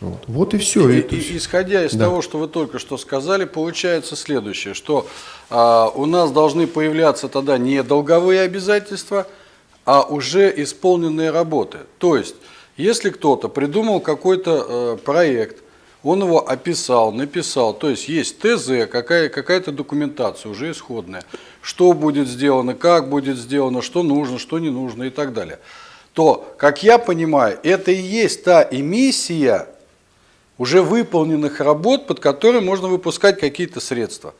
Вот, вот и все. И, и, исходя из да. того, что вы только что сказали, получается следующее, что а, у нас должны появляться тогда не долговые обязательства, а уже исполненные работы. То есть, если кто-то придумал какой-то э, проект, он его описал, написал, то есть есть ТЗ, какая, какая-то документация уже исходная, что будет сделано, как будет сделано, что нужно, что не нужно и так далее, то, как я понимаю, это и есть та эмиссия уже выполненных работ, под которые можно выпускать какие-то средства.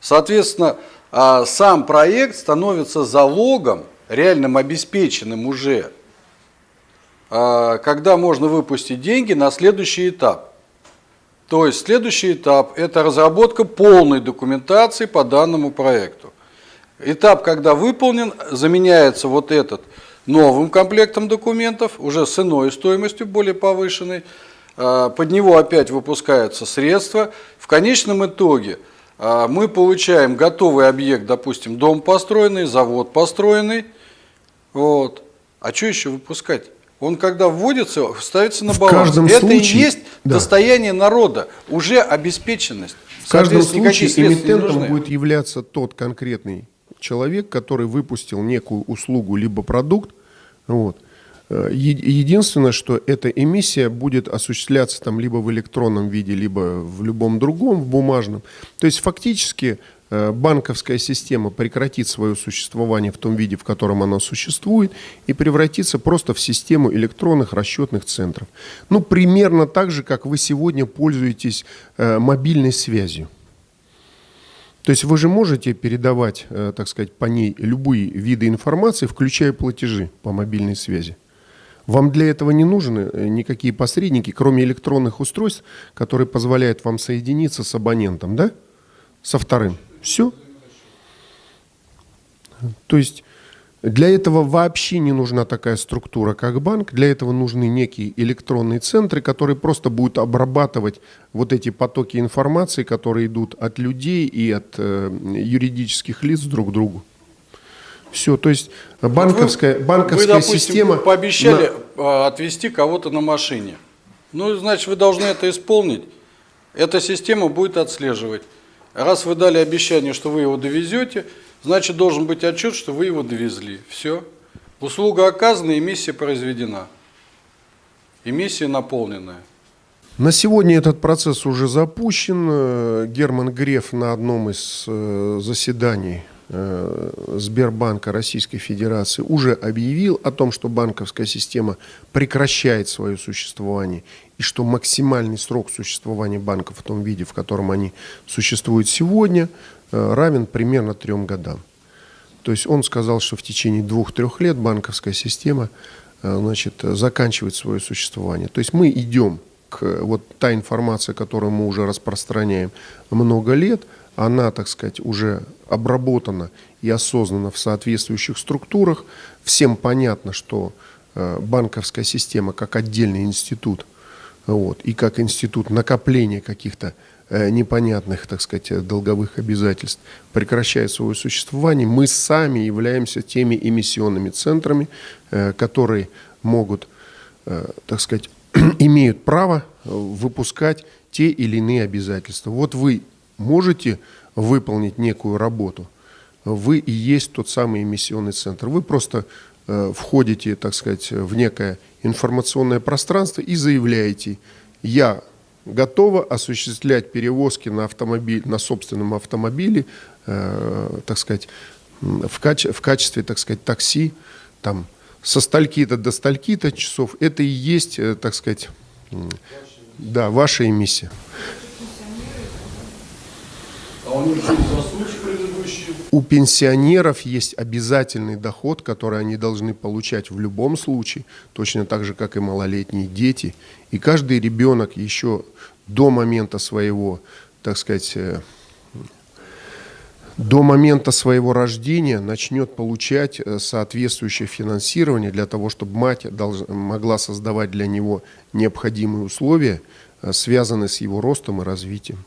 Соответственно, а, сам проект становится залогом, реальным обеспеченным уже, а, когда можно выпустить деньги на следующий этап. То есть следующий этап – это разработка полной документации по данному проекту. Этап, когда выполнен, заменяется вот этот новым комплектом документов, уже с иной стоимостью, более повышенной. А, под него опять выпускаются средства. В конечном итоге а, мы получаем готовый объект, допустим, дом построенный, завод построенный. Вот. А что еще выпускать? Он когда вводится, ставится на баланс. В каждом Это случае, и есть да. достояние народа, уже обеспеченность. В каждом случае эмитентом будет являться тот конкретный человек, который выпустил некую услугу либо продукт. Вот. Единственное, что эта эмиссия будет осуществляться там либо в электронном виде, либо в любом другом, в бумажном. То есть фактически Э, банковская система прекратит свое существование в том виде, в котором она существует, и превратится просто в систему электронных расчетных центров. Ну, примерно так же, как вы сегодня пользуетесь э, мобильной связью. То есть вы же можете передавать, э, так сказать, по ней любые виды информации, включая платежи по мобильной связи. Вам для этого не нужны никакие посредники, кроме электронных устройств, которые позволяют вам соединиться с абонентом, да? Со вторым. Все. То есть для этого вообще не нужна такая структура, как банк. Для этого нужны некие электронные центры, которые просто будут обрабатывать вот эти потоки информации, которые идут от людей и от э, юридических лиц друг к другу. Все, то есть банковская, вы, банковская вы, допустим, система... пообещали на... отвезти кого-то на машине. Ну, значит, вы должны это исполнить. Эта система будет отслеживать. Раз вы дали обещание, что вы его довезете, значит должен быть отчет, что вы его довезли. Все. Услуга оказана, эмиссия произведена. Эмиссия наполненная. На сегодня этот процесс уже запущен. Герман Греф на одном из э, заседаний Э, Сбербанка Российской Федерации уже объявил о том, что банковская система прекращает свое существование и что максимальный срок существования банков в том виде, в котором они существуют сегодня, э, равен примерно трем годам. То есть он сказал, что в течение двух-трех лет банковская система э, значит, заканчивает свое существование. То есть мы идем к вот та информация, которую мы уже распространяем много лет – она, так сказать, уже обработана и осознана в соответствующих структурах. Всем понятно, что э, банковская система как отдельный институт вот, и как институт накопления каких-то э, непонятных, так сказать, долговых обязательств прекращает свое существование. Мы сами являемся теми эмиссионными центрами, э, которые могут, так сказать, имеют право выпускать те или иные обязательства. Вот вы можете выполнить некую работу, вы и есть тот самый эмиссионный центр. Вы просто э, входите, так сказать, в некое информационное пространство и заявляете, я готова осуществлять перевозки на, автомобиль, на собственном автомобиле, э, так сказать, в, каче, в качестве, так сказать, такси, там, со стальки-то до стальки-то часов. Это и есть, э, так сказать, да, ваша эмиссия. У пенсионеров есть обязательный доход, который они должны получать в любом случае, точно так же, как и малолетние дети. И каждый ребенок еще до момента своего, так сказать, э, до момента своего рождения начнет получать э, соответствующее финансирование для того, чтобы мать могла создавать для него необходимые условия, э, связанные с его ростом и развитием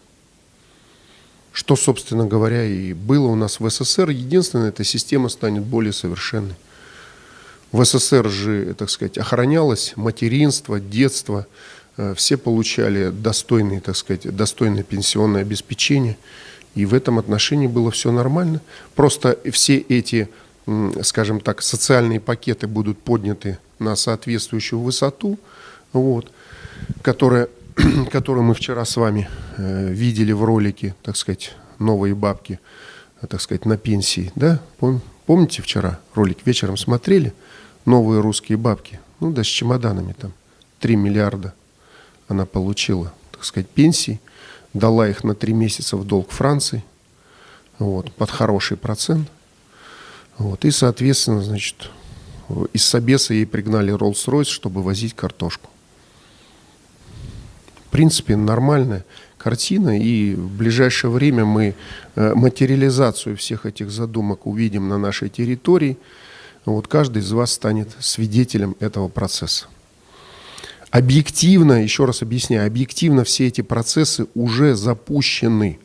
что, собственно говоря, и было у нас в СССР. Единственное, эта система станет более совершенной. В СССР же, так сказать, охранялось материнство, детство, э, все получали достойные, так сказать, достойное пенсионное обеспечение. И в этом отношении было все нормально. Просто все эти, скажем так, социальные пакеты будут подняты на соответствующую высоту, вот, которая, которую мы вчера с вами э, видели в ролике, так сказать, «Новые бабки», так сказать, на пенсии. Да? Пом, помните вчера ролик вечером смотрели? «Новые русские бабки». Ну да, с чемоданами там. 3 миллиарда она получила, так сказать, пенсии дала их на три месяца в долг Франции, вот, под хороший процент. Вот, и, соответственно, значит, из Собеса ей пригнали Rolls-Royce, чтобы возить картошку. Принципе, нормальная картина, и в ближайшее время мы э, материализацию всех этих задумок увидим на нашей территории. Вот каждый из вас станет свидетелем этого процесса. Объективно, еще раз объясняю, объективно все эти процессы уже запущены.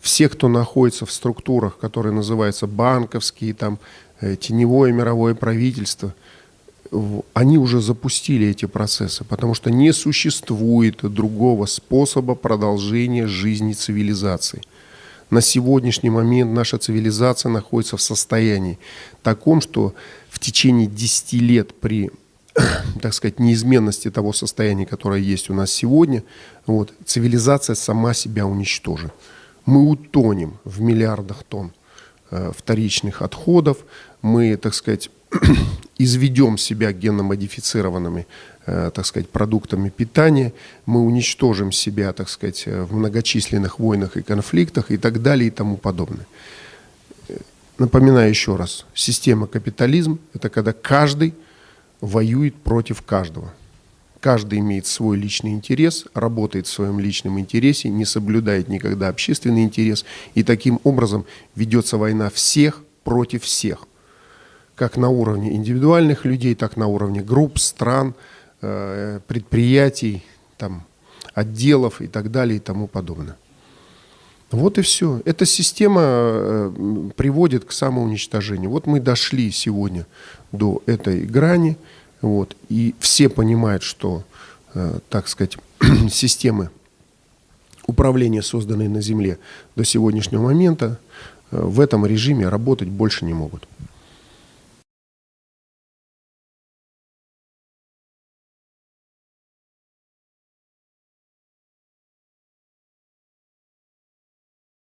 Все, кто находится в структурах, которые называются банковские, там, э, теневое мировое правительство, они уже запустили эти процессы, потому что не существует другого способа продолжения жизни цивилизации. На сегодняшний момент наша цивилизация находится в состоянии таком, что в течение 10 лет при так сказать, неизменности того состояния, которое есть у нас сегодня, вот, цивилизация сама себя уничтожит. Мы утонем в миллиардах тонн э, вторичных отходов, мы, так сказать, изведем себя генно-модифицированными, э, так сказать, продуктами питания, мы уничтожим себя, так сказать, в многочисленных войнах и конфликтах и так далее и тому подобное. Напоминаю еще раз, система капитализм – это когда каждый воюет против каждого. Каждый имеет свой личный интерес, работает в своем личном интересе, не соблюдает никогда общественный интерес. И таким образом ведется война всех против всех. Как на уровне индивидуальных людей, так на уровне групп, стран, э, предприятий, там, отделов и так далее и тому подобное. Вот и все. Эта система э, приводит к самоуничтожению. Вот мы дошли сегодня до этой грани, вот, и все понимают, что, э, так сказать, системы управления, созданные на Земле до сегодняшнего момента, в этом режиме работать больше не могут.